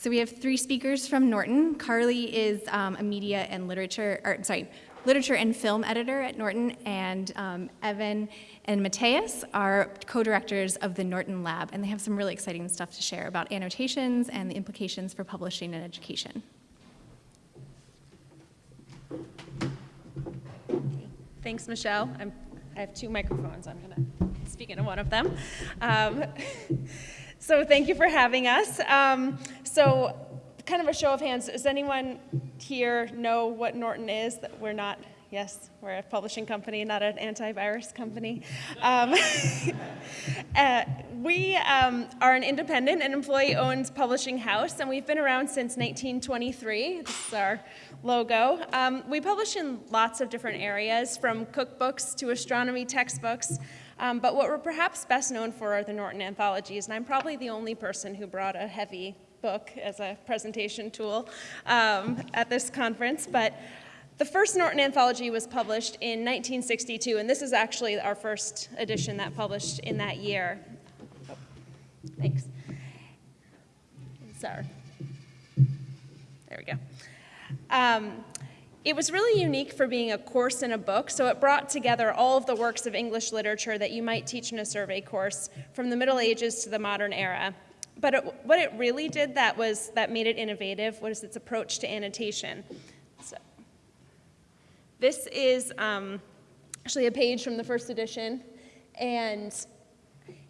So we have three speakers from Norton. Carly is um, a media and literature, or sorry, literature and film editor at Norton, and um, Evan and Mateus are co-directors of the Norton Lab, and they have some really exciting stuff to share about annotations and the implications for publishing and education. Thanks, Michelle. I'm, I have two microphones. I'm going to speak into one of them. Um, so thank you for having us. Um, so kind of a show of hands, does anyone here know what Norton is? That we're not, yes, we're a publishing company, not an antivirus company. Um, uh, we um, are an independent and employee-owned publishing house, and we've been around since 1923. This is our logo. Um, we publish in lots of different areas, from cookbooks to astronomy textbooks, um, but what we're perhaps best known for are the Norton anthologies, and I'm probably the only person who brought a heavy book as a presentation tool um, at this conference, but the first Norton anthology was published in 1962, and this is actually our first edition that published in that year. Thanks. Sorry. There we go. Um, it was really unique for being a course in a book, so it brought together all of the works of English literature that you might teach in a survey course from the Middle Ages to the modern era. But it, what it really did that was that made it innovative was its approach to annotation. So, this is um, actually a page from the first edition, and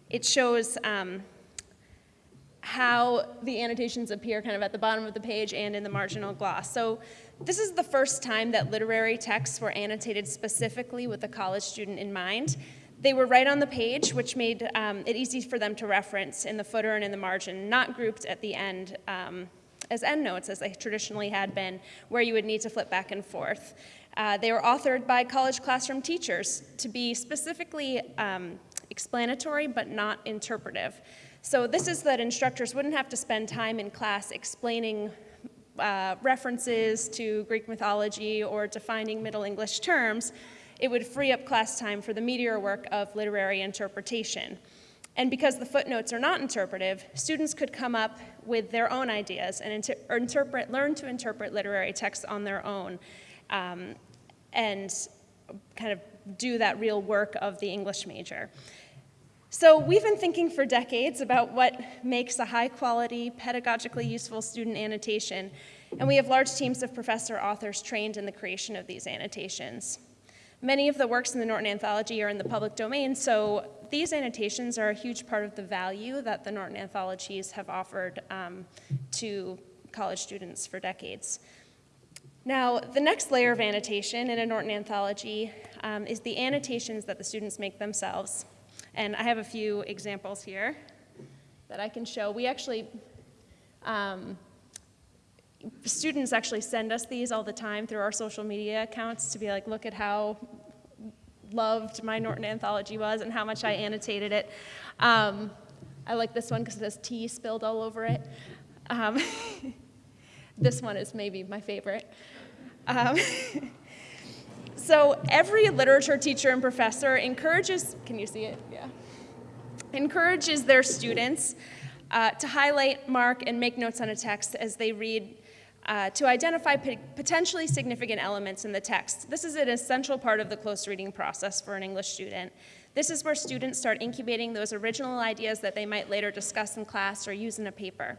it shows um, how the annotations appear kind of at the bottom of the page and in the marginal gloss. So this is the first time that literary texts were annotated specifically with a college student in mind. They were right on the page, which made um, it easy for them to reference in the footer and in the margin, not grouped at the end um, as endnotes, as they traditionally had been, where you would need to flip back and forth. Uh, they were authored by college classroom teachers to be specifically um, explanatory but not interpretive. So this is that instructors wouldn't have to spend time in class explaining uh, references to Greek mythology or defining Middle English terms it would free up class time for the meatier work of literary interpretation. And because the footnotes are not interpretive, students could come up with their own ideas and inter interpret, learn to interpret literary texts on their own um, and kind of do that real work of the English major. So we've been thinking for decades about what makes a high quality, pedagogically useful student annotation, and we have large teams of professor authors trained in the creation of these annotations. Many of the works in the Norton Anthology are in the public domain, so these annotations are a huge part of the value that the Norton Anthologies have offered um, to college students for decades. Now, the next layer of annotation in a Norton Anthology um, is the annotations that the students make themselves. And I have a few examples here that I can show. We actually um, students actually send us these all the time through our social media accounts to be like, look at how loved my Norton anthology was and how much I annotated it. Um, I like this one because it has tea spilled all over it. Um, this one is maybe my favorite. So every literature teacher and professor encourages, can you see it? Yeah. Encourages their students uh, to highlight, mark, and make notes on a text as they read uh, to identify potentially significant elements in the text. This is an essential part of the close reading process for an English student. This is where students start incubating those original ideas that they might later discuss in class or use in a paper.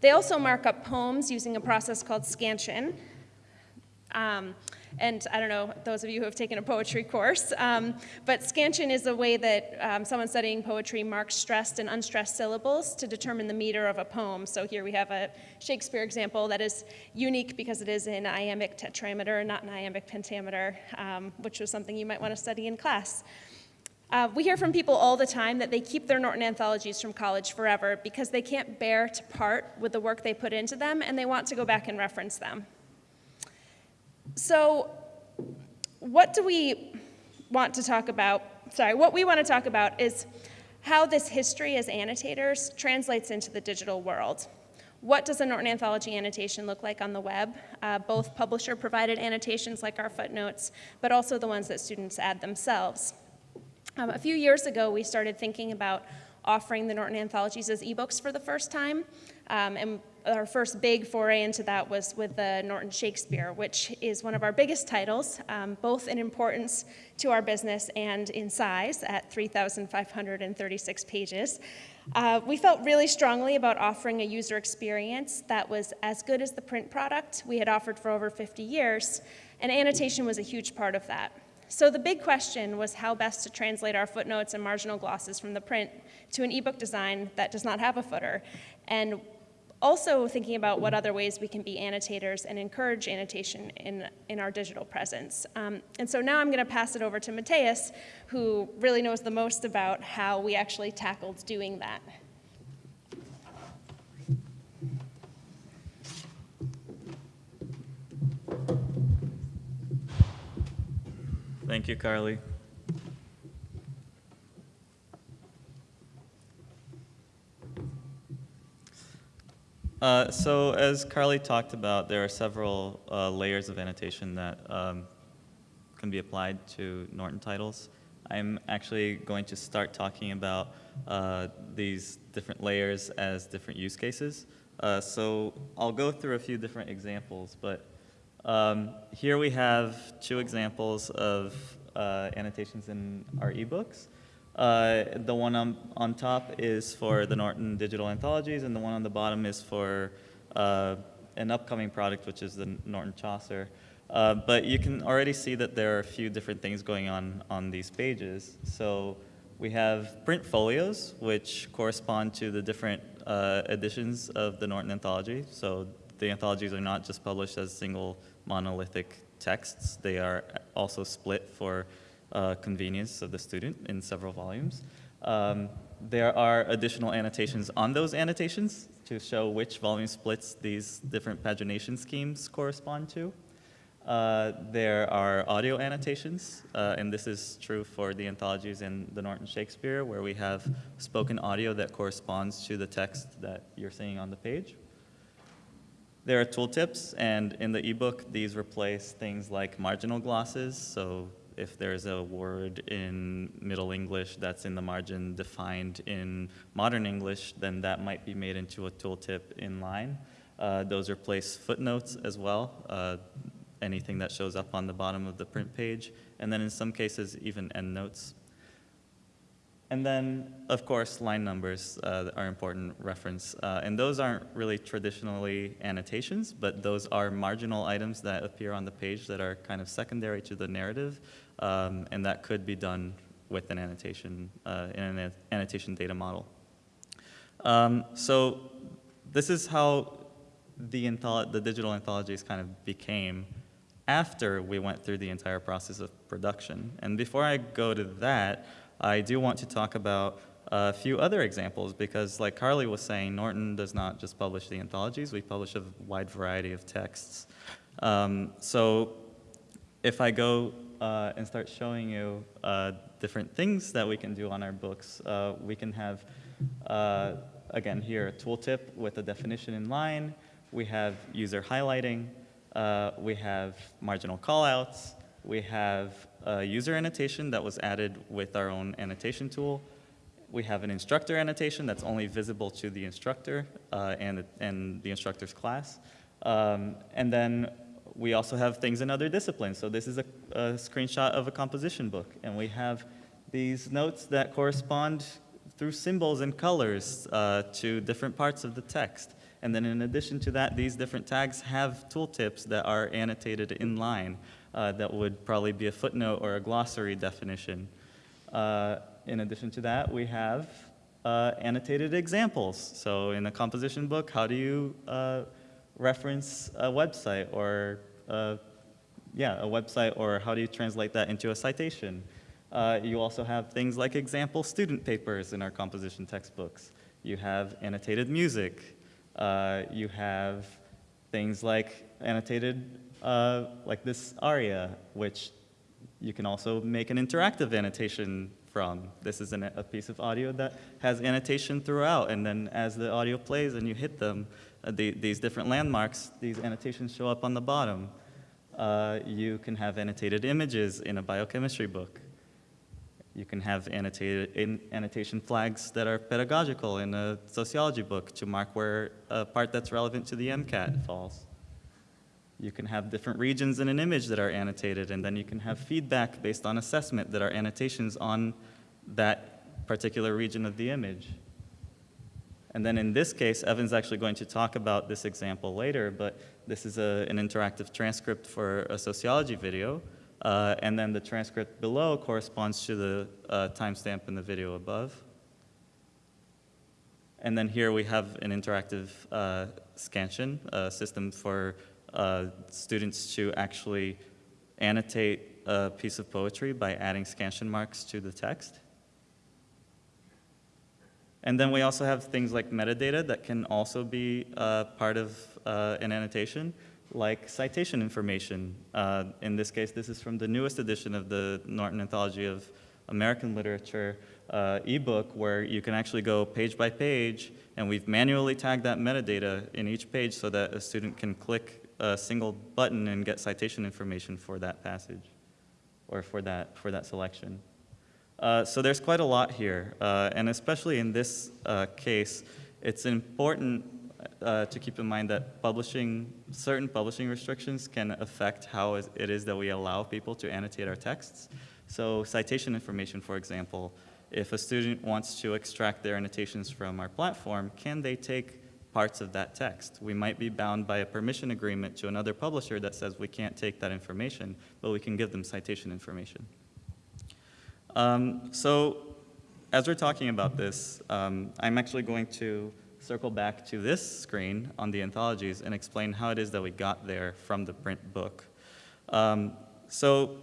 They also mark up poems using a process called scansion. Um, and I don't know, those of you who have taken a poetry course, um, but scansion is a way that um, someone studying poetry marks stressed and unstressed syllables to determine the meter of a poem. So here we have a Shakespeare example that is unique because it is in iambic tetrameter, not an iambic pentameter, um, which was something you might want to study in class. Uh, we hear from people all the time that they keep their Norton anthologies from college forever because they can't bear to part with the work they put into them and they want to go back and reference them. So what do we want to talk about? Sorry, what we want to talk about is how this history as annotators translates into the digital world. What does a Norton Anthology annotation look like on the web? Uh, both publisher-provided annotations like our footnotes, but also the ones that students add themselves. Um, a few years ago, we started thinking about offering the Norton Anthologies as ebooks for the first time. Um, and our first big foray into that was with the Norton Shakespeare, which is one of our biggest titles, um, both in importance to our business and in size at 3,536 pages. Uh, we felt really strongly about offering a user experience that was as good as the print product we had offered for over 50 years, and annotation was a huge part of that. So the big question was how best to translate our footnotes and marginal glosses from the print to an ebook design that does not have a footer. And also thinking about what other ways we can be annotators and encourage annotation in, in our digital presence. Um, and so now I'm going to pass it over to Mateus, who really knows the most about how we actually tackled doing that. Thank you, Carly. Uh, so as Carly talked about, there are several uh, layers of annotation that um, can be applied to Norton titles. I'm actually going to start talking about uh, these different layers as different use cases. Uh, so I'll go through a few different examples, but um, here we have two examples of uh, annotations in our ebooks. Uh, the one on, on top is for the Norton Digital Anthologies, and the one on the bottom is for uh, an upcoming product, which is the Norton Chaucer. Uh, but you can already see that there are a few different things going on on these pages. So we have print folios, which correspond to the different uh, editions of the Norton Anthology. So the anthologies are not just published as single monolithic texts. They are also split for uh, convenience of the student in several volumes. Um, there are additional annotations on those annotations to show which volume splits these different pagination schemes correspond to. Uh, there are audio annotations, uh, and this is true for the anthologies in the Norton Shakespeare, where we have spoken audio that corresponds to the text that you're seeing on the page. There are tooltips, and in the ebook, these replace things like marginal glosses, so if there's a word in Middle English that's in the margin defined in modern English, then that might be made into a tooltip in line. Uh, those replace footnotes as well, uh, anything that shows up on the bottom of the print page, and then in some cases, even endnotes. And then, of course, line numbers uh, are important reference. Uh, and those aren't really traditionally annotations, but those are marginal items that appear on the page that are kind of secondary to the narrative um, and that could be done with an annotation, uh, in an annotation data model. Um, so this is how the, the digital anthologies kind of became after we went through the entire process of production. And before I go to that, I do want to talk about a few other examples because like Carly was saying, Norton does not just publish the anthologies, we publish a wide variety of texts. Um, so if I go uh, and start showing you uh, different things that we can do on our books. Uh, we can have, uh, again here, a tooltip with a definition in line. We have user highlighting. Uh, we have marginal callouts. We have user annotation that was added with our own annotation tool. We have an instructor annotation that's only visible to the instructor uh, and, and the instructor's class. Um, and then we also have things in other disciplines. So this is a, a screenshot of a composition book, and we have these notes that correspond through symbols and colors uh, to different parts of the text. And then in addition to that, these different tags have tooltips that are annotated in line uh, that would probably be a footnote or a glossary definition. Uh, in addition to that, we have uh, annotated examples. So in a composition book, how do you uh, reference a website or, uh, yeah, a website or how do you translate that into a citation? Uh, you also have things like example student papers in our composition textbooks. You have annotated music. Uh, you have things like annotated, uh, like this aria, which you can also make an interactive annotation from. This is an, a piece of audio that has annotation throughout, and then as the audio plays and you hit them, the, these different landmarks, these annotations show up on the bottom. Uh, you can have annotated images in a biochemistry book. You can have annotated, annotation flags that are pedagogical in a sociology book to mark where a part that's relevant to the MCAT falls. You can have different regions in an image that are annotated, and then you can have feedback based on assessment that are annotations on that particular region of the image. And then in this case, Evan's actually going to talk about this example later, but this is a, an interactive transcript for a sociology video. Uh, and then the transcript below corresponds to the uh, timestamp in the video above. And then here we have an interactive uh, scansion, system for uh, students to actually annotate a piece of poetry by adding scansion marks to the text. And then we also have things like metadata that can also be uh, part of uh, an annotation, like citation information. Uh, in this case, this is from the newest edition of the Norton Anthology of American Literature uh, ebook, where you can actually go page by page, and we've manually tagged that metadata in each page so that a student can click a single button and get citation information for that passage or for that, for that selection. Uh, so there's quite a lot here, uh, and especially in this uh, case, it's important uh, to keep in mind that publishing, certain publishing restrictions can affect how it is that we allow people to annotate our texts. So citation information, for example, if a student wants to extract their annotations from our platform, can they take parts of that text? We might be bound by a permission agreement to another publisher that says we can't take that information, but we can give them citation information. Um, so as we're talking about this, um, I'm actually going to circle back to this screen on the anthologies and explain how it is that we got there from the print book. Um, so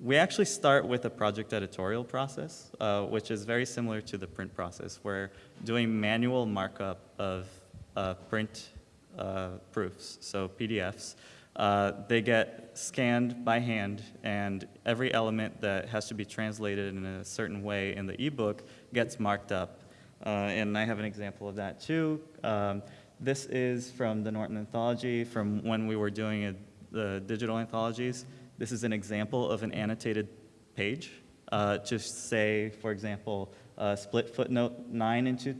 we actually start with a project editorial process, uh, which is very similar to the print process. We're doing manual markup of uh, print uh, proofs, so PDFs. Uh, they get scanned by hand, and every element that has to be translated in a certain way in the ebook gets marked up. Uh, and I have an example of that too. Um, this is from the Norton Anthology from when we were doing a, the digital anthologies. This is an example of an annotated page. Uh, just say, for example, uh, split footnote 9 into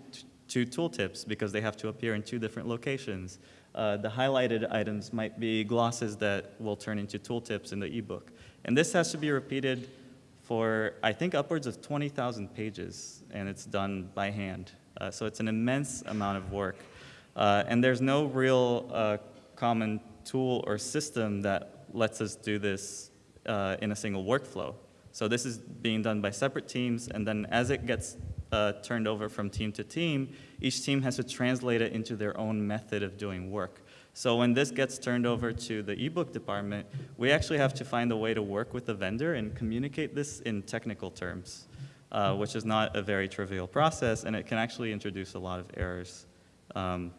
two tooltips because they have to appear in two different locations. Uh, the highlighted items might be glosses that will turn into tooltips in the ebook. And this has to be repeated for, I think, upwards of 20,000 pages, and it's done by hand. Uh, so it's an immense amount of work. Uh, and there's no real uh, common tool or system that lets us do this uh, in a single workflow. So this is being done by separate teams, and then as it gets uh, turned over from team to team, each team has to translate it into their own method of doing work. So when this gets turned over to the ebook department, we actually have to find a way to work with the vendor and communicate this in technical terms, uh, which is not a very trivial process, and it can actually introduce a lot of errors. Um,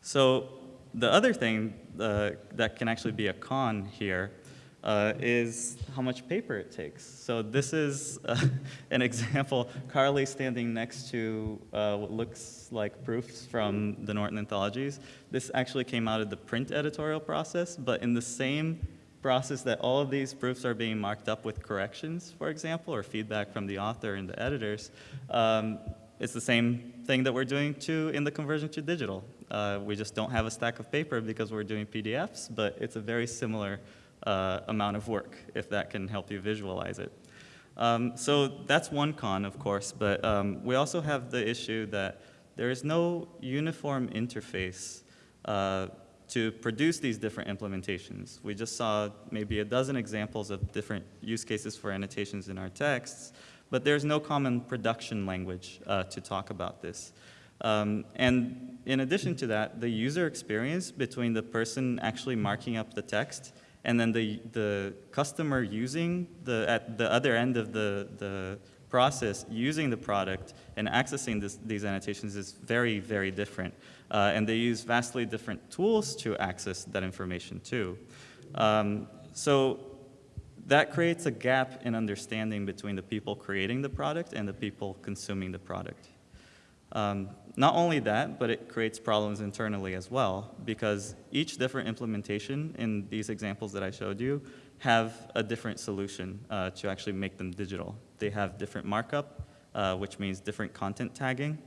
so the other thing uh, that can actually be a con here uh, is how much paper it takes. So this is uh, an example, Carly standing next to uh, what looks like proofs from the Norton Anthologies. This actually came out of the print editorial process, but in the same process that all of these proofs are being marked up with corrections, for example, or feedback from the author and the editors, um, it's the same thing that we're doing too in the conversion to digital. Uh, we just don't have a stack of paper because we're doing PDFs, but it's a very similar uh, amount of work, if that can help you visualize it. Um, so that's one con, of course, but um, we also have the issue that there is no uniform interface uh, to produce these different implementations. We just saw maybe a dozen examples of different use cases for annotations in our texts, but there's no common production language uh, to talk about this. Um, and in addition to that, the user experience between the person actually marking up the text and then the, the customer using the, at the other end of the, the process, using the product and accessing this, these annotations is very, very different. Uh, and they use vastly different tools to access that information too. Um, so that creates a gap in understanding between the people creating the product and the people consuming the product. Um, not only that, but it creates problems internally as well, because each different implementation in these examples that I showed you have a different solution uh, to actually make them digital. They have different markup, uh, which means different content tagging.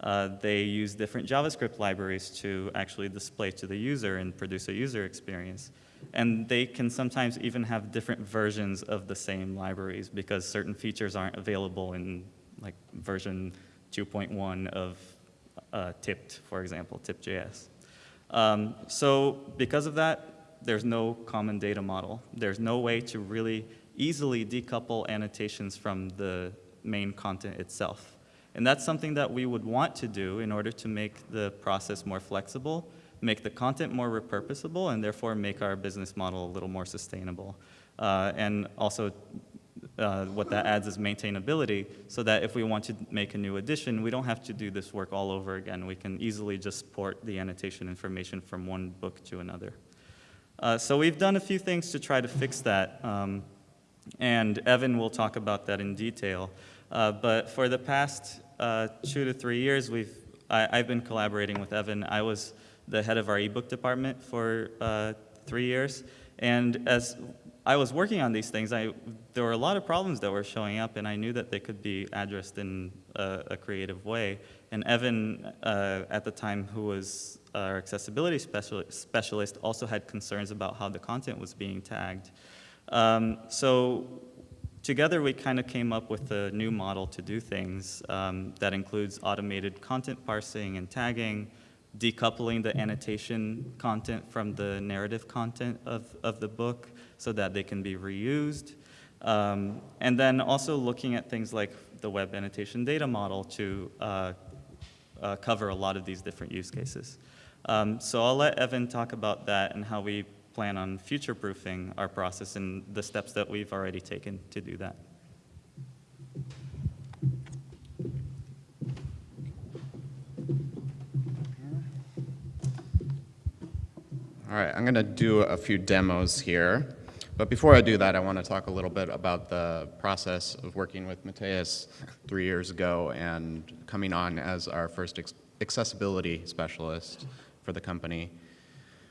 Uh, they use different JavaScript libraries to actually display to the user and produce a user experience. And they can sometimes even have different versions of the same libraries because certain features aren't available in like version 2.1 of uh, Tippy, for example, tippy.js. Um, so because of that, there's no common data model. There's no way to really easily decouple annotations from the main content itself. And that's something that we would want to do in order to make the process more flexible, make the content more repurposable, and therefore make our business model a little more sustainable. Uh, and also uh, what that adds is maintainability so that if we want to make a new edition, we don't have to do this work all over again. We can easily just port the annotation information from one book to another. Uh, so we've done a few things to try to fix that, um, and Evan will talk about that in detail. Uh, but for the past uh, two to three years, we've, I, have been collaborating with Evan. I was the head of our ebook department for uh, three years, and as I was working on these things, I, there were a lot of problems that were showing up, and I knew that they could be addressed in a, a creative way. And Evan, uh, at the time, who was our accessibility specialist, specialist, also had concerns about how the content was being tagged. Um, so together, we kind of came up with a new model to do things um, that includes automated content parsing and tagging, decoupling the annotation content from the narrative content of, of the book, so that they can be reused. Um, and then also looking at things like the web annotation data model to uh, uh, cover a lot of these different use cases. Um, so I'll let Evan talk about that and how we plan on future-proofing our process and the steps that we've already taken to do that. All right, I'm going to do a few demos here. But before I do that, I want to talk a little bit about the process of working with Mateus three years ago and coming on as our first accessibility specialist for the company.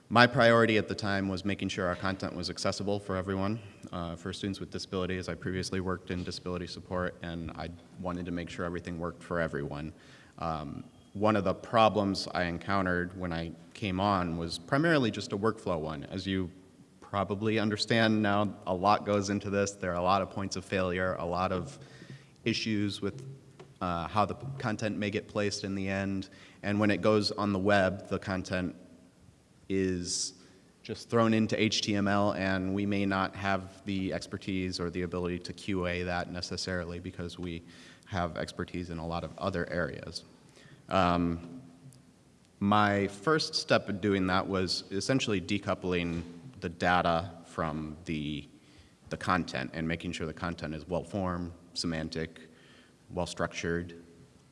My priority at the time was making sure our content was accessible for everyone, uh, for students with disabilities. I previously worked in disability support, and I wanted to make sure everything worked for everyone. Um, one of the problems I encountered when I came on was primarily just a workflow one. As you probably understand now a lot goes into this. There are a lot of points of failure, a lot of issues with uh, how the content may get placed in the end. And when it goes on the web, the content is just thrown into HTML and we may not have the expertise or the ability to QA that necessarily because we have expertise in a lot of other areas. Um, my first step in doing that was essentially decoupling the data from the, the content and making sure the content is well-formed, semantic, well-structured,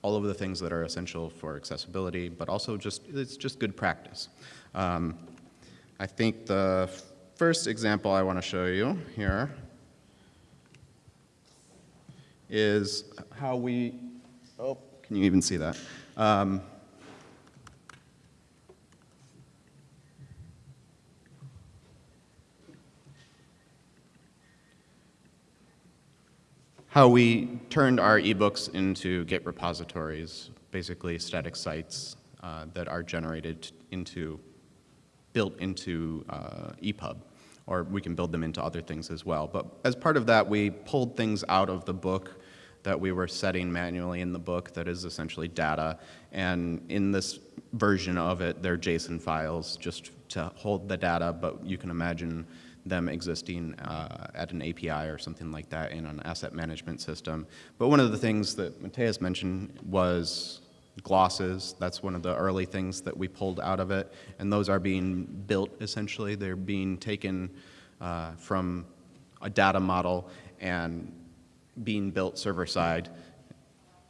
all of the things that are essential for accessibility, but also just, it's just good practice. Um, I think the first example I want to show you here is how we, oh, can you even see that? Um, how we turned our ebooks into Git repositories, basically static sites uh, that are generated into, built into uh, EPUB, or we can build them into other things as well. But as part of that, we pulled things out of the book that we were setting manually in the book that is essentially data. And in this version of it, they're JSON files just to hold the data, but you can imagine them existing uh, at an API or something like that in an asset management system. But one of the things that Mateus mentioned was glosses. That's one of the early things that we pulled out of it. And those are being built, essentially. They're being taken uh, from a data model and being built server-side.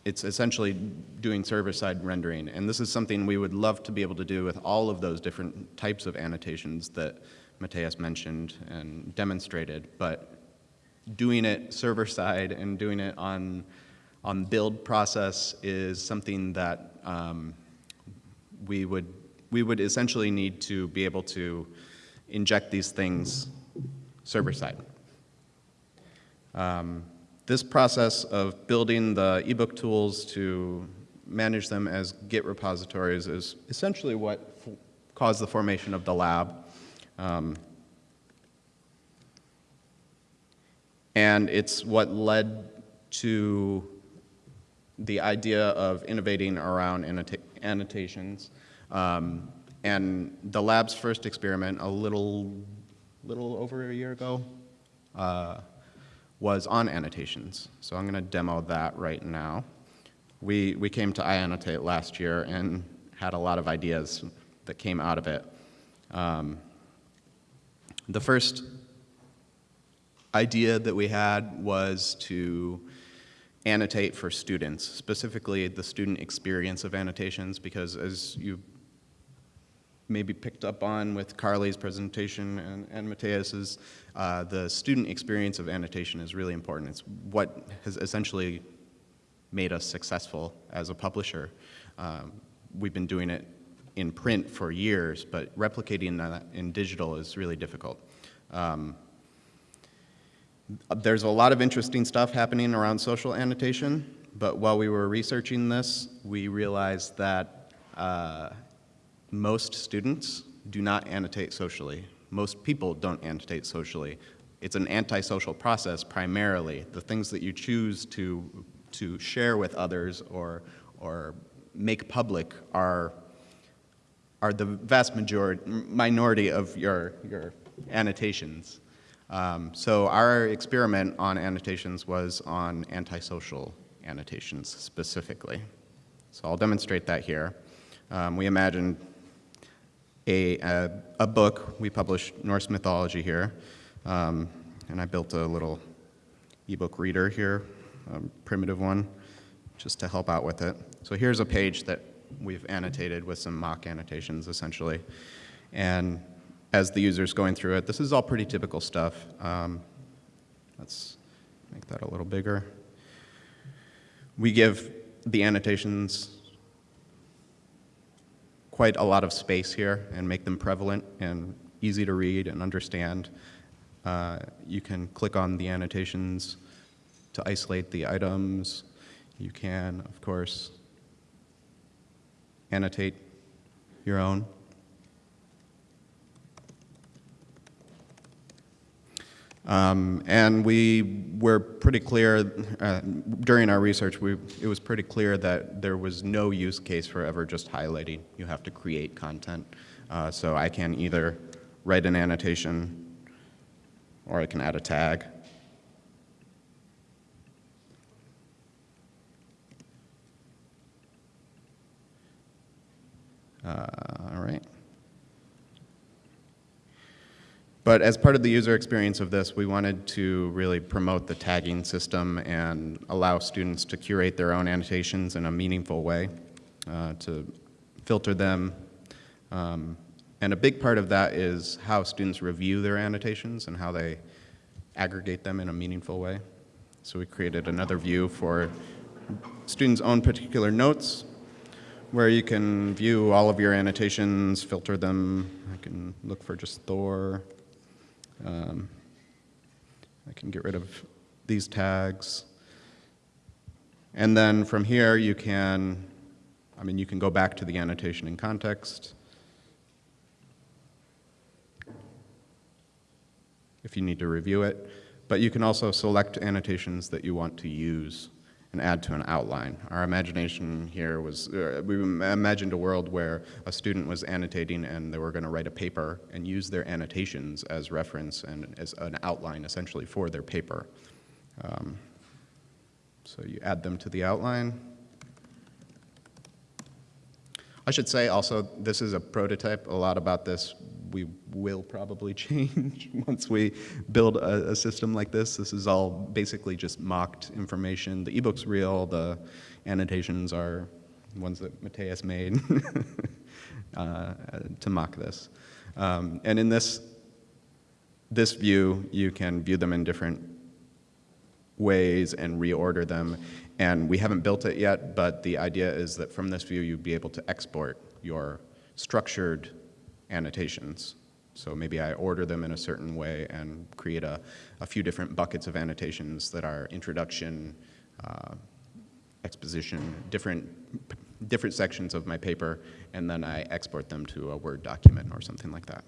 It's essentially doing server-side rendering. And this is something we would love to be able to do with all of those different types of annotations that Mateus mentioned and demonstrated, but doing it server side and doing it on, on build process is something that um, we would, we would essentially need to be able to inject these things server-side. Um, This process of building the ebook tools to manage them as Git repositories is essentially what caused the formation of the lab. Um, And it's what led to the idea of innovating around annota- annotations. Um, and the lab's first experiment, a little, little over a year ago, uh, was on annotations. So I'm going to demo that right now. We, we came to iAnnotate last year and had a lot of ideas that came out of it. Um, the first idea that we had was to annotate for students, specifically the student experience of annotations, because as you maybe picked up on with Carly's presentation and, and Mateus's, uh, the student experience of annotation is really important. It's what has essentially made us successful as a publisher. Um, we've been doing it in print for years, but replicating that in digital is really difficult. Um, there's a lot of interesting stuff happening around social annotation, but while we were researching this, we realized that uh, most students do not annotate socially. Most people don't annotate socially. It's an antisocial process primarily. The things that you choose to, to share with others or, or make public are, are the vast majority, minority of your, your annotations. Um, so our experiment on annotations was on antisocial annotations specifically. So I'll demonstrate that here. Um, we imagined a, a, a, book. We published Norse mythology here. Um, and I built a little ebook reader here, primitive one, just to help out with it. So here's a page that we've annotated with some mock annotations, essentially. And as the user's going through it, this is all pretty typical stuff. Um, let's make that a little bigger. We give the annotations quite a lot of space here and make them prevalent and easy to read and understand. Uh, you can click on the annotations to isolate the items. You can, of course, annotate your own. Um, and we were pretty clear uh, during our research, we, it was pretty clear that there was no use case for ever just highlighting. You have to create content. Uh, so I can either write an annotation or I can add a tag. Uh, all right. But as part of the user experience of this, we wanted to really promote the tagging system and allow students to curate their own annotations in a meaningful way, uh, to filter them. Um, and a big part of that is how students review their annotations and how they aggregate them in a meaningful way. So we created another view for students' own particular notes, where you can view all of your annotations, filter them. I can look for just Thor. Um, I can get rid of these tags. And then from here, you can, I mean, you can go back to the annotation in context. if you need to review it. But you can also select annotations that you want to use and add to an outline. Our imagination here was, uh, we imagined a world where a student was annotating and they were going to write a paper and use their annotations as reference and as an outline essentially for their paper. Um, so you add them to the outline. I should say also, this is a prototype. A lot about this we will probably change once we build a, a, system like this. This is all basically just mocked information. The ebook's real, the annotations are ones that Mateus made uh, to mock this. Um, and in this, this view, you can view them in different ways and reorder them. And we haven't built it yet, but the idea is that from this view, you'd be able to export your structured annotations. So maybe I order them in a certain way and create a, a few different buckets of annotations that are introduction, uh, exposition, different, different sections of my paper, and then I export them to a Word document or something like that.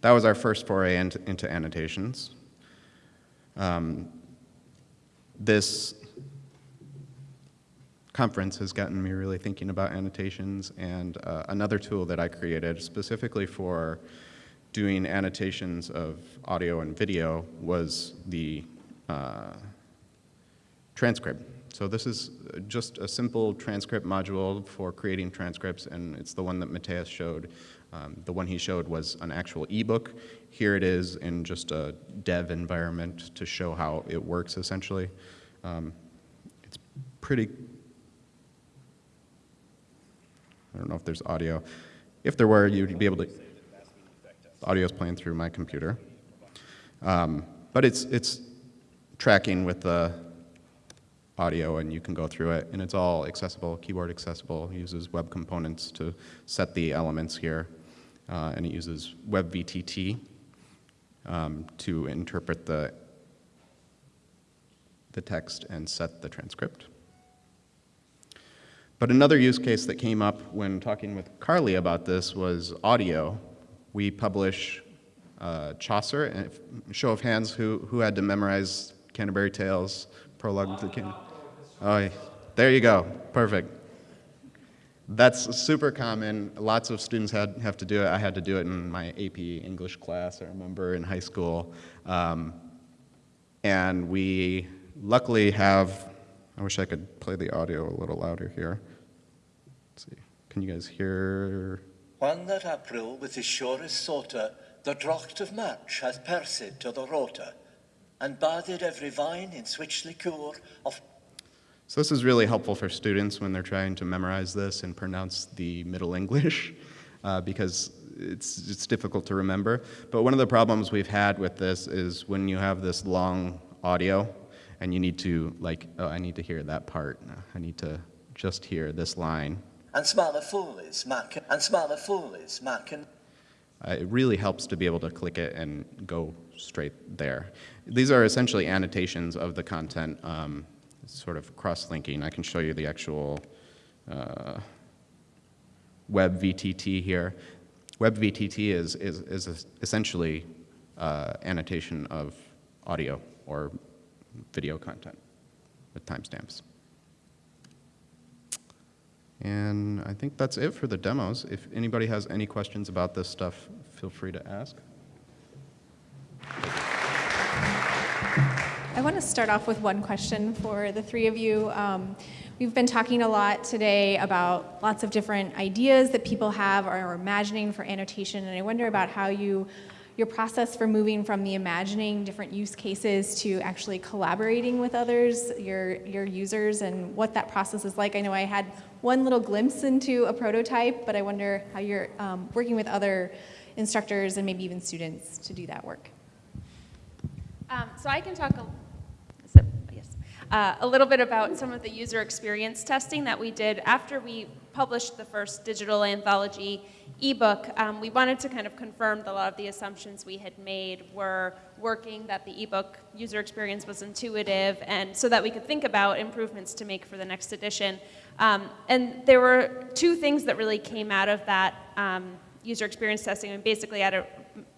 That was our first foray into, into annotations. Um, this conference has gotten me really thinking about annotations, and uh, another tool that I created specifically for doing annotations of audio and video was the uh, transcript. So this is just a simple transcript module for creating transcripts, and it's the one that Mateus showed. Um, the one he showed was an actual ebook. Here it is in just a dev environment to show how it works, essentially. Um, it's pretty, I don't know if there's audio. If there were, you'd be able to, the audio's playing through my computer. Um, but it's, it's tracking with the audio and you can go through it and it's all accessible, keyboard accessible, It uses web components to set the elements here uh, and it uses WebVTT um, to interpret the, the text and set the transcript. But another use case that came up when talking with Carly about this was audio. We publish uh, Chaucer, and show of hands, who, who had to memorize Canterbury Tales, prologue to the King? Oh, there you go, perfect. That's super common. Lots of students had, have to do it. I had to do it in my AP English class, I remember, in high school. Um, and we luckily have, I wish I could play the audio a little louder here. Let's see, can you guys hear? One that April with his surest sorter, the drocht of match hath persid to the rota, and bathed every vine in switch liqueur of So this is really helpful for students when they're trying to memorize this and pronounce the Middle English, uh, because it's, it's difficult to remember. But one of the problems we've had with this is when you have this long audio, and you need to, like, oh, I need to hear that part. I need to just hear this line. and smaller foolies mac and smaller foolies mac and Uh, it really helps to be able to click it and go straight there. These are essentially annotations of the content, um, sort of cross-linking. I can show you the actual uh, web VTT here. Web VTT is, is, is essentially uh, annotation of audio or video content with timestamps. And I think that's it for the demos. If anybody has any questions about this stuff, feel free to ask. I want to start off with one question for the three of you. Um, we've been talking a lot today about lots of different ideas that people have or are imagining for annotation, and I wonder about how you, your process for moving from the imagining different use cases to actually collaborating with others, your, your users, and what that process is like. I know I had one little glimpse into a prototype, but I wonder how you're um, working with other instructors and maybe even students to do that work. Um, so I can talk a, yes, uh, a little bit about some of the user experience testing that we did after we published the first digital anthology ebook. Um, we wanted to kind of confirm that a lot of the assumptions we had made were working, that the ebook user experience was intuitive, and so that we could think about improvements to make for the next edition. Um, and there were two things that really came out of that um, user experience testing, and basically, I don't,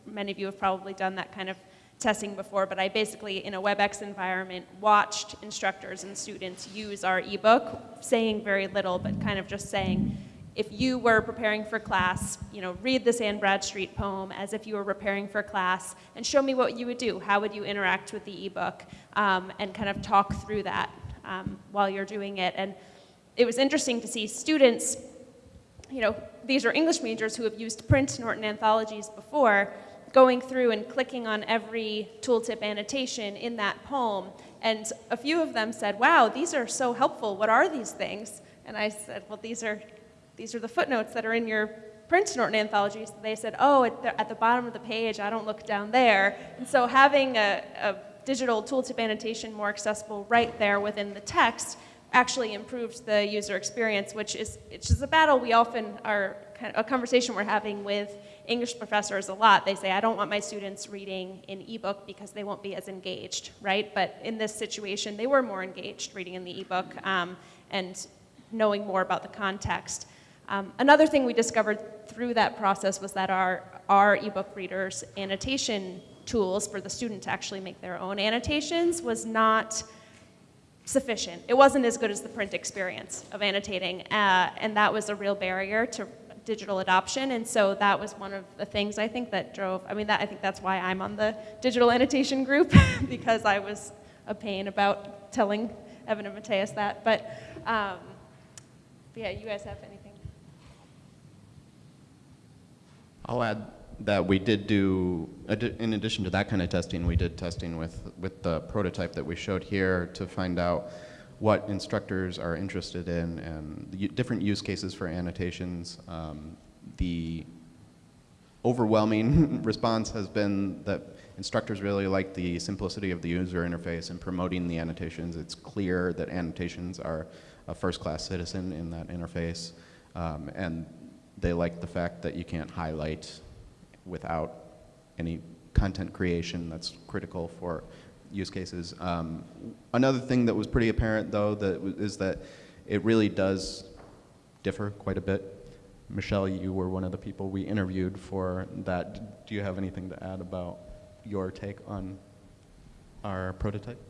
many of you have probably done that kind of testing before, but I basically, in a WebEx environment, watched instructors and students use our ebook, saying very little, but kind of just saying, if you were preparing for class, you know, read this Anne Bradstreet poem as if you were preparing for class, and show me what you would do. How would you interact with the ebook? Um, and kind of talk through that um, while you're doing it. And it was interesting to see students, you know, these are English majors who have used print Norton anthologies before, going through and clicking on every tooltip annotation in that poem. And a few of them said, wow, these are so helpful. What are these things? And I said, well, these are, these are the footnotes that are in your print Norton anthologies. They said, oh, at the, at the bottom of the page, I don't look down there. And so having a, a digital tooltip annotation more accessible right there within the text actually improved the user experience, which is, which is a battle we often are, kind of, a conversation we're having with English professors a lot. They say, I don't want my students reading in ebook because they won't be as engaged, right? But in this situation, they were more engaged reading in the ebook um, and knowing more about the context. Um, another thing we discovered through that process was that our, our ebook readers' annotation tools for the student to actually make their own annotations was not sufficient. It wasn't as good as the print experience of annotating, uh, and that was a real barrier to digital adoption. And so that was one of the things I think that drove. I mean, that, I think that's why I'm on the digital annotation group because I was a pain about telling Evan and Mateus that. But um, yeah, you guys have anything? I'll add that we did do, in addition to that kind of testing, we did testing with, with the prototype that we showed here to find out what instructors are interested in and different use cases for annotations. Um, the overwhelming response has been that instructors really like the simplicity of the user interface and promoting the annotations. It's clear that annotations are a first-class citizen in that interface. Um, and they like the fact that you can't highlight without any content creation that's critical for use cases. Um, another thing that was pretty apparent, though, that is that it really does differ quite a bit. Michelle, you were one of the people we interviewed for that. Do you have anything to add about your take on our prototype?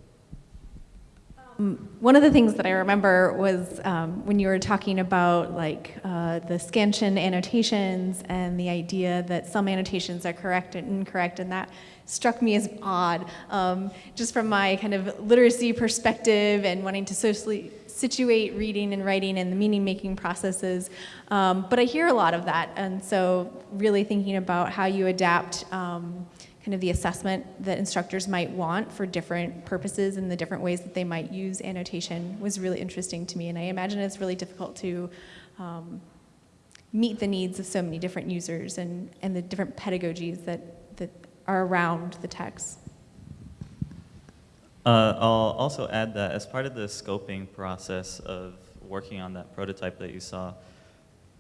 One of the things that I remember was um, when you were talking about like uh, the scansion annotations and the idea that some annotations are correct and incorrect, and that struck me as odd, um, just from my kind of literacy perspective and wanting to socially situate reading and writing and the meaning-making processes. Um, but I hear a lot of that, and so really thinking about how you adapt. Kind of the assessment that instructors might want for different purposes and the different ways that they might use annotation was really interesting to me. And I imagine it's really difficult to um, meet the needs of so many different users and, and the different pedagogies that, that are around the text. Uh, I'll also add that as part of the scoping process of working on that prototype that you saw,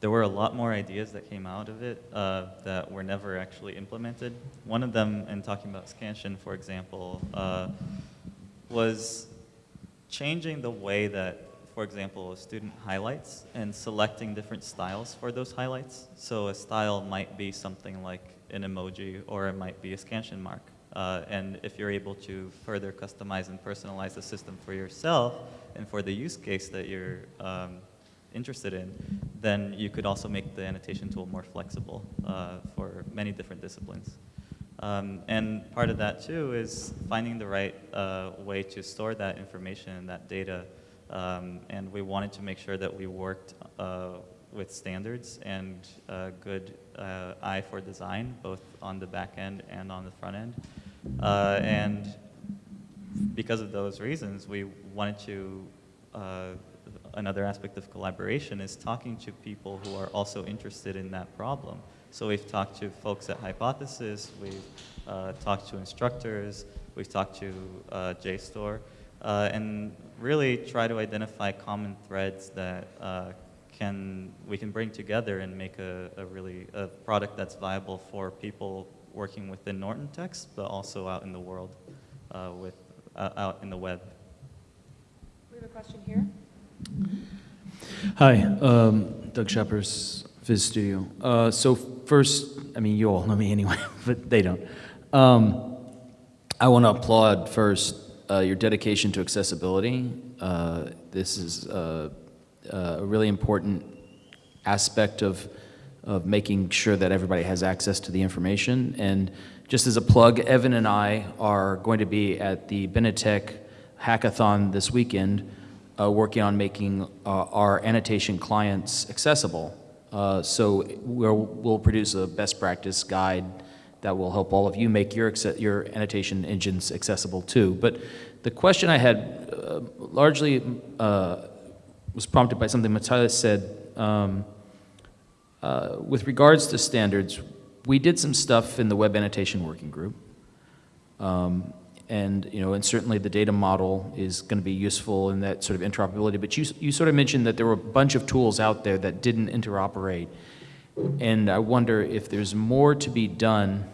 there were a lot more ideas that came out of it uh, that were never actually implemented. One of them, in talking about scansion, for example, uh, was changing the way that, for example, a student highlights and selecting different styles for those highlights. So a style might be something like an emoji or it might be a scansion mark. Uh, and if you're able to further customize and personalize the system for yourself and for the use case that you're um, interested in, then you could also make the annotation tool more flexible uh, for many different disciplines. Um, and part of that too is finding the right uh, way to store that information and that data. Um, and we wanted to make sure that we worked uh, with standards and uh, good uh, eye for design, both on the back end and on the front end. Uh, and because of those reasons, we wanted to, another aspect of collaboration is talking to people who are also interested in that problem. So we've talked to folks at Hypothesis, we've uh, talked to instructors, we've talked to uh, JSTOR, uh, and really try to identify common threads that uh, can, we can bring together and make a, a really, a product that's viable for people working within Norton Text, but also out in the world, uh, with, uh, out in the web. We have a question here. Hi, um, Doug Schepers, Fizz Studio. Uh, so first, I mean, you all know me anyway, but they don't. Um, I want to applaud first uh, your dedication to accessibility. Uh, this is uh, a really important aspect of, of making sure that everybody has access to the information. And just as a plug, Evan and I are going to be at the Benetech Hackathon this weekend uh, working on making uh, our annotation clients accessible. Uh, so we'll, we'll produce a best practice guide that will help all of you make your, your annotation engines accessible too. But the question I had uh, largely was prompted by something Matthias said. Um, uh, with regards to standards, we did some stuff in the web annotation working group. Um, And, you know, and certainly the data model is going to be useful in that sort of interoperability. But you, you sort of mentioned that there were a bunch of tools out there that didn't interoperate. And I wonder if there's more to be done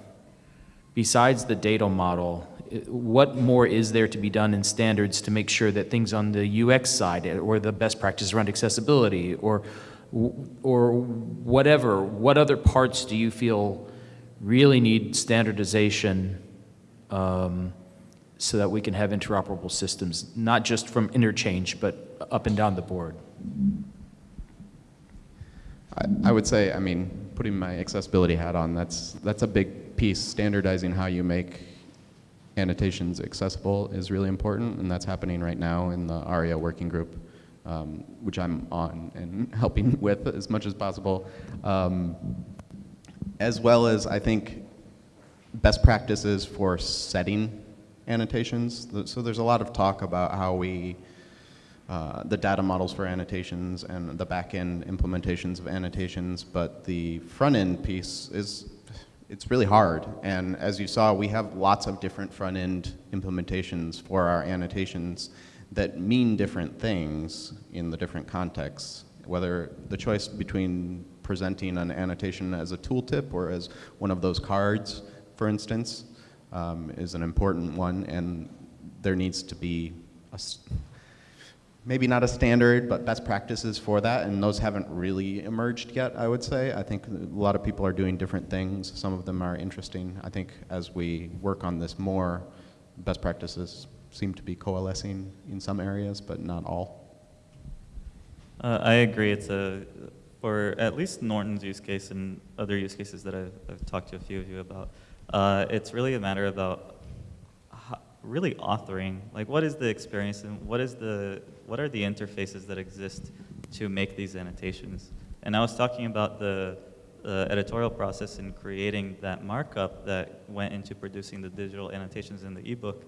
besides the data model. What more is there to be done in standards to make sure that things on the UX side or the best practice around accessibility or, or whatever, what other parts do you feel really need standardization um, so that we can have interoperable systems, not just from interchange, but up and down the board? I, I would say, I mean, putting my accessibility hat on, that's, that's a big piece. Standardizing how you make annotations accessible is really important, and that's happening right now in the ARIA working group, um, which I'm on and helping with as much as possible. Um, as well as, I think, best practices for setting annotations. So there's a lot of talk about how we uh, the data models for annotations and the back-end implementations of annotations, but the front-end piece is, it's really hard. And as you saw, we have lots of different front-end implementations for our annotations that mean different things in the different contexts, whether the choice between presenting an annotation as a tooltip or as one of those cards, for instance, um, is an important one, and there needs to be a, maybe not a standard, but best practices for that, and those haven't really emerged yet, I would say. I think a lot of people are doing different things. Some of them are interesting. I think as we work on this more, best practices seem to be coalescing in some areas, but not all. Uh, I agree. It's a, for at least Norton's use case and other use cases that I've, I've talked to a few of you about, uh, it's really a matter about really authoring. Like, what is the experience and what is the, what are the interfaces that exist to make these annotations? And I was talking about the uh, editorial process in creating that markup that went into producing the digital annotations in the ebook.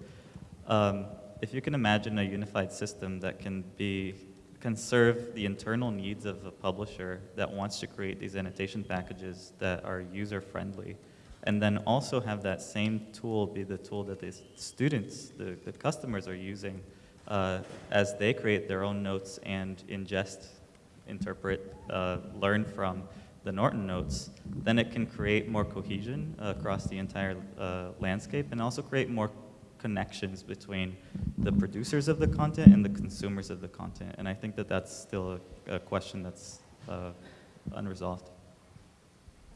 Um, if you can imagine a unified system that can be can serve the internal needs of a publisher that wants to create these annotation packages that are user friendly, and then also have that same tool be the tool that the students, the, the customers are using uh, as they create their own notes and ingest, interpret, uh, learn from the Norton notes, then it can create more cohesion uh, across the entire uh, landscape and also create more connections between the producers of the content and the consumers of the content. And I think that that's still a, a question that's uh, unresolved.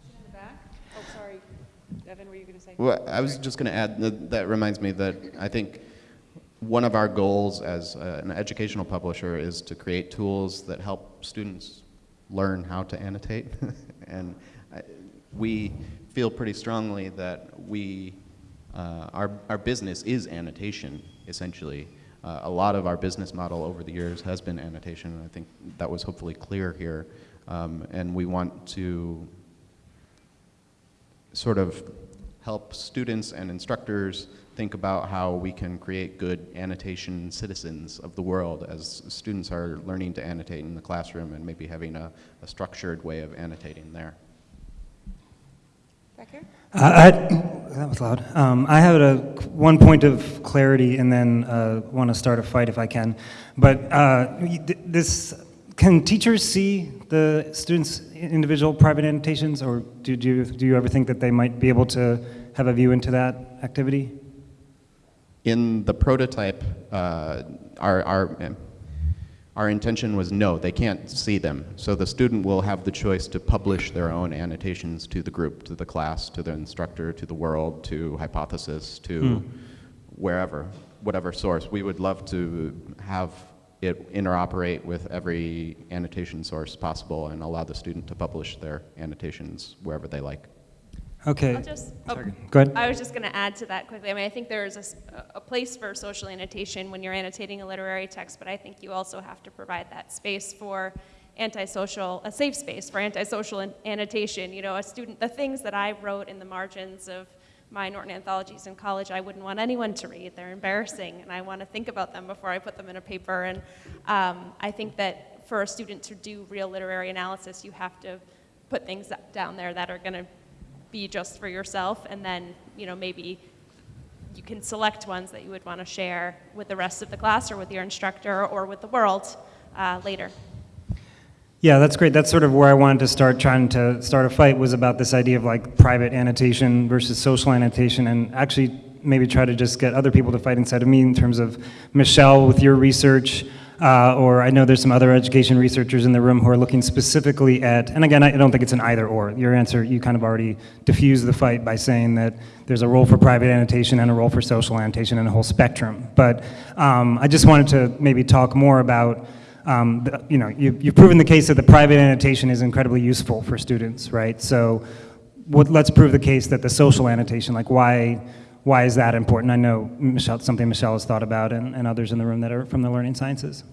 In the back? Oh, sorry. Evan, were you going to say? Well, I was just going to add, that, that reminds me that I think one of our goals as uh, an educational publisher is to create tools that help students learn how to annotate. and I, we feel pretty strongly that we, uh, our, our business is annotation, essentially. Uh, a lot of our business model over the years has been annotation, and I think that was hopefully clear here. Um, and we want to sort of help students and instructors think about how we can create good annotation citizens of the world as students are learning to annotate in the classroom and maybe having a, a structured way of annotating there. Back here? I, I- that was loud. Um, I have a, one point of clarity and then uh, want to start a fight if I can. But uh, this, can teachers see the students' individual private annotations, or do, do, you, do you ever think that they might be able to have a view into that activity? In the prototype, uh, our, our, our intention was no, they can't see them. So the student will have the choice to publish their own annotations to the group, to the class, to the instructor, to the world, to Hypothesis, to wherever, whatever source. We would love to have it interoperate with every annotation source possible and allow the student to publish their annotations wherever they like. Okay. I'll just, oh, Go ahead. I was just going to add to that quickly. I mean, I think there's a place for social annotation when you're annotating a literary text, but I think you also have to provide that space for antisocial, a safe space for antisocial annotation. You know, a student, the things that I wrote in the margins of my Norton anthologies in college, I wouldn't want anyone to read. They're embarrassing, and I want to think about them before I put them in a paper. And um, I think that for a student to do real literary analysis, you have to put things down there that are going to be just for yourself, and then, you know, maybe you can select ones that you would want to share with the rest of the class or with your instructor or with the world uh, later. Yeah, that's great. That's sort of where I wanted to start trying to start a fight was about this idea of like private annotation versus social annotation and actually maybe try to just get other people to fight inside of me in terms of Michelle with your research, uh, or I know there's some other education researchers in the room who are looking specifically at, and again, I don't think it's an either or. Your answer, you kind of already diffused the fight by saying that there's a role for private annotation and a role for social annotation and a whole spectrum. But um, I just wanted to maybe talk more about um, the, you know, you, you've proven the case that the private annotation is incredibly useful for students, right? So what, let's prove the case that the social annotation, like why, why is that important? I know Michelle, something Michelle has thought about and, and others in the room that are from the learning sciences.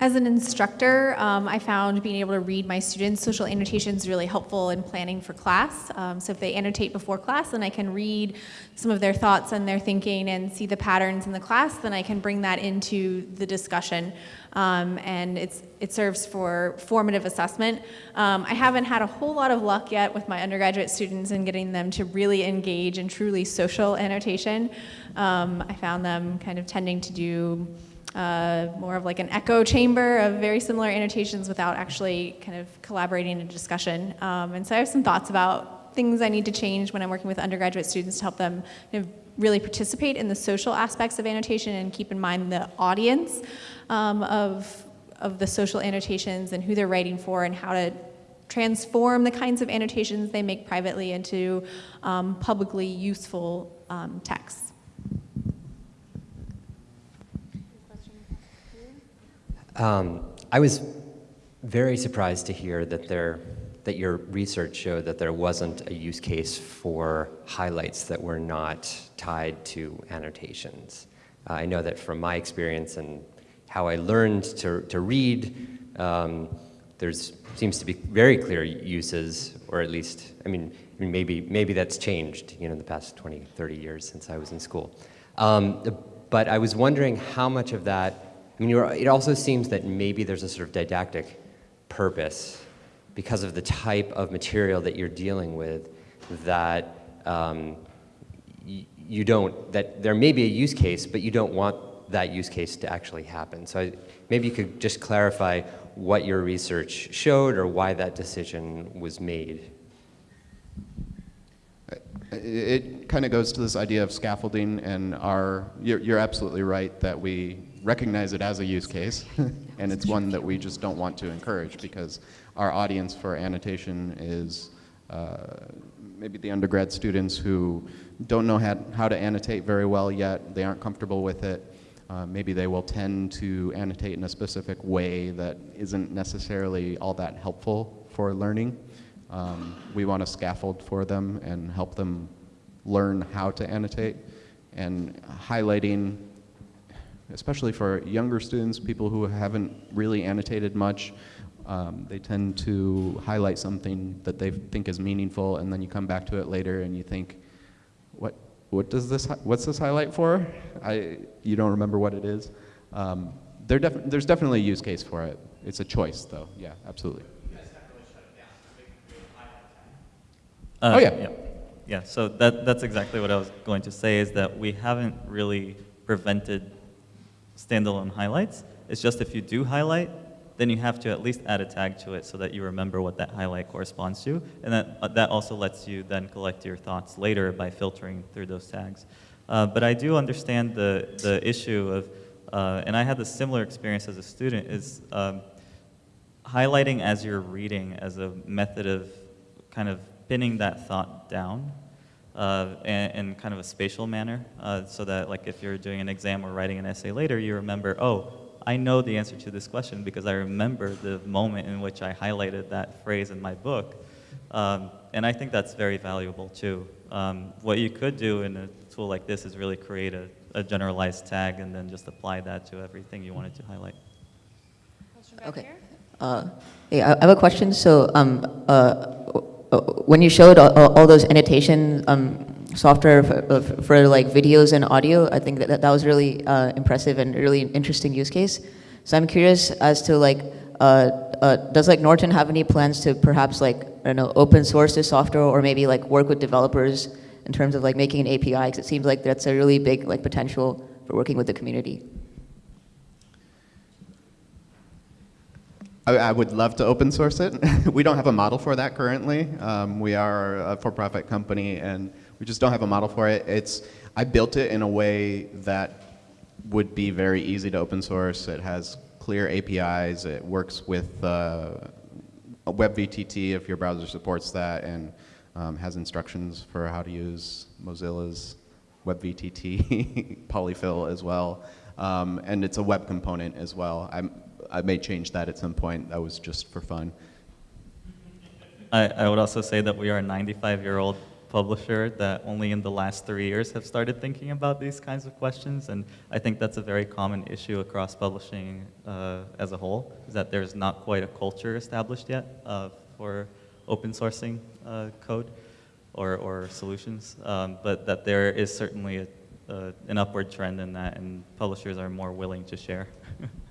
As an instructor, um, I found being able to read my students' social annotations really helpful in planning for class. Um, so if they annotate before class, then I can read some of their thoughts and their thinking and see the patterns in the class, then I can bring that into the discussion. Um, and it's, it serves for formative assessment. Um, I haven't had a whole lot of luck yet with my undergraduate students in getting them to really engage in truly social annotation. Um, I found them kind of tending to do uh, more of like an echo chamber of very similar annotations without actually kind of collaborating in discussion. Um, and so I have some thoughts about things I need to change when I'm working with undergraduate students to help them kind of really participate in the social aspects of annotation and keep in mind the audience um, of, of the social annotations and who they're writing for and how to transform the kinds of annotations they make privately into um, publicly useful um, texts. Um, I was very surprised to hear that there that your research showed that there wasn't a use case for highlights that were not tied to annotations. Uh, I know that from my experience and how I learned to, to read, um, there's seems to be very clear uses, or at least, I mean, I mean, maybe, maybe that's changed, you know, in the past 20, 30 years since I was in school. Um, but I was wondering how much of that I mean, it also seems that maybe there's a sort of didactic purpose because of the type of material that you're dealing with that um, you don't, that there may be a use case, but you don't want that use case to actually happen. So I, maybe you could just clarify what your research showed or why that decision was made. It kind of goes to this idea of scaffolding and our, you're, you're absolutely right that we recognize it as a use case, and it's one that we just don't want to encourage because our audience for annotation is uh, maybe the undergrad students who don't know how, to annotate very well yet, they aren't comfortable with it. Uh, maybe they will tend to annotate in a specific way that isn't necessarily all that helpful for learning. Um, we want to scaffold for them and help them learn how to annotate and highlighting especially for younger students, people who haven't really annotated much, um, they tend to highlight something that they think is meaningful, and then you come back to it later and you think, what, what does this, what's this highlight for? I, you don't remember what it is. Um, there def there's definitely a use case for it. It's a choice, though. Yeah, absolutely. Uh, oh, yeah. yeah. Yeah, so that, that's exactly what I was going to say is that we haven't really prevented standalone highlights. It's just if you do highlight, then you have to at least add a tag to it so that you remember what that highlight corresponds to. And that, uh, that also lets you then collect your thoughts later by filtering through those tags. Uh, but I do understand the, the issue of, uh, and I had a similar experience as a student, is um, highlighting as you're reading as a method of kind of pinning that thought down uh, in, in, kind of a spatial manner, uh, so that like if you're doing an exam or writing an essay later, you remember, oh, I know the answer to this question because I remember the moment in which I highlighted that phrase in my book. Um, and I think that's very valuable too. Um, what you could do in a tool like this is really create a, a generalized tag and then just apply that to everything you wanted to highlight. Okay. Uh, hey, I have a question. So um, uh, when you showed all, all those annotation um, software for, uh, for, like videos and audio, I think that that was really uh, impressive and really interesting use case. So I'm curious as to like uh, uh, does like Norton have any plans to perhaps like, I don't know, open source this software or maybe like work with developers in terms of like making an API? Because it seems like that's a really big like potential for working with the community. I, I would love to open source it. we don't have a model for that currently. Um, we are a for-profit company, and we just don't have a model for it. It's I built it in a way that would be very easy to open source. It has clear APIs. It works with uh, WebVTT if your browser supports that, and um, has instructions for how to use Mozilla's WebVTT polyfill as well. Um, and it's a web component as well. I'm, I may change that at some point. That was just for fun. I, I would also say that we are a 95-year-old publisher that only in the last three years have started thinking about these kinds of questions, and I think that's a very common issue across publishing uh, as a whole, is that there's not quite a culture established yet uh, for open sourcing uh, code or, or solutions, um, but that there is certainly a, uh, an upward trend in that, and publishers are more willing to share.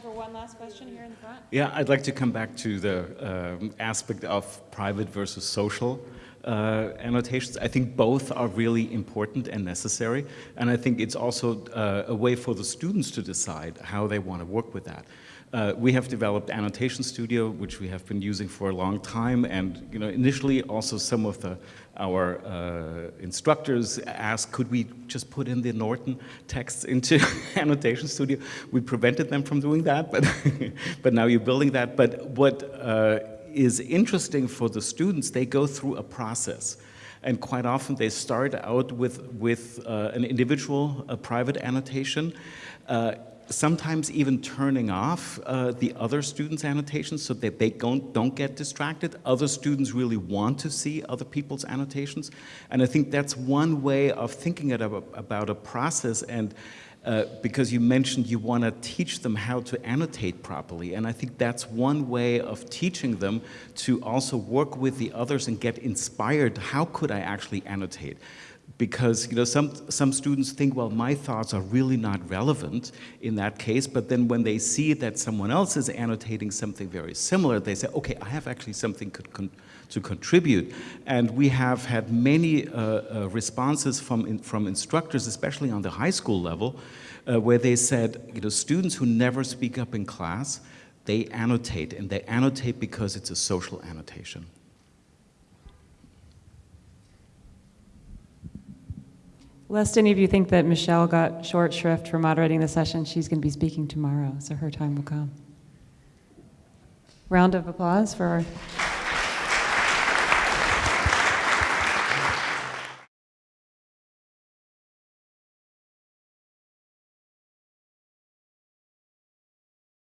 Time for one last question here in the front. Yeah, I'd like to come back to the um, aspect of private versus social uh, annotations. I think both are really important and necessary, and I think it's also uh, a way for the students to decide how they want to work with that. Uh, we have developed Annotation Studio, which we have been using for a long time, and you know, initially also some of the our uh, instructors asked, could we just put in the Norton texts into Annotation Studio? We prevented them from doing that, but, but now you're building that. But what uh, is interesting for the students, they go through a process. And quite often they start out with, with uh, an individual, a private annotation, uh, sometimes even turning off uh, the other students' annotations so that they don't, don't get distracted. Other students really want to see other people's annotations. And I think that's one way of thinking about, about a process and uh, because you mentioned you want to teach them how to annotate properly. And I think that's one way of teaching them to also work with the others and get inspired. How could I actually annotate? Because you know some some students think well my thoughts are really not relevant in that case but then when they see that someone else is annotating something very similar they say okay I have actually something con to contribute. And we have had many uh, uh, responses from in, from instructors especially on the high school level uh, where they said you know students who never speak up in class they annotate and they annotate because it's a social annotation Lest any of you think that Michelle got short shrift for moderating the session, she's going to be speaking tomorrow, so her time will come. Round of applause for our